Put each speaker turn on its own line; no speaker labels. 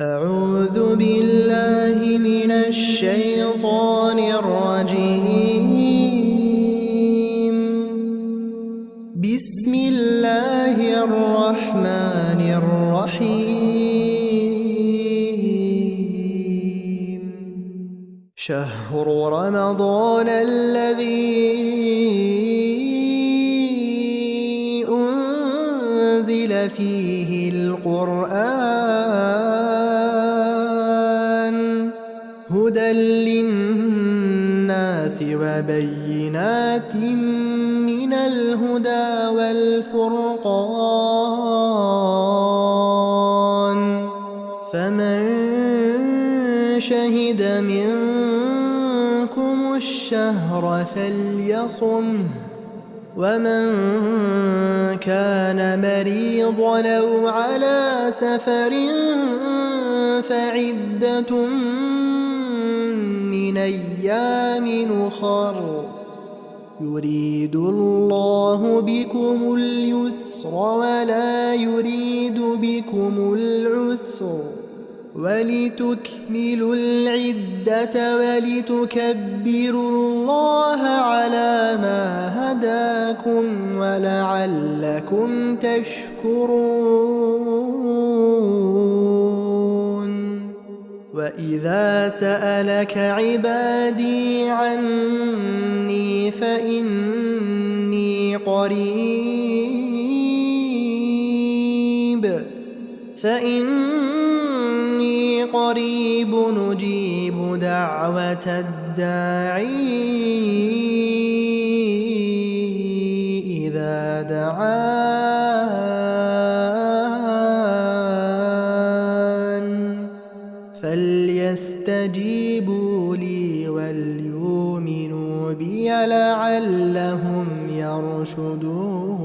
أعوذ بالله من الشيطان الرجيم. بسم الله الرحمن الرحيم. شهر رمضان الذي أنزل فيه القرآن. هدى للناس وبينات من الهدى والفرقان. فمن شهد منكم الشهر فليصمه ومن كان مريضا أو على سفر فعدة من أيام أخر يريد الله بكم اليسر ولا يريد بكم العسر. ولتكملوا العدة ولتكبروا الله على ما هداكم ولعلكم تشكرون. وإذا سألك عبادي عني فإني قريب فإني قريب نجيب دعوة الداعي إذا دعان فليستجيبوا لي وليؤمنوا بي لعلهم يرشدون.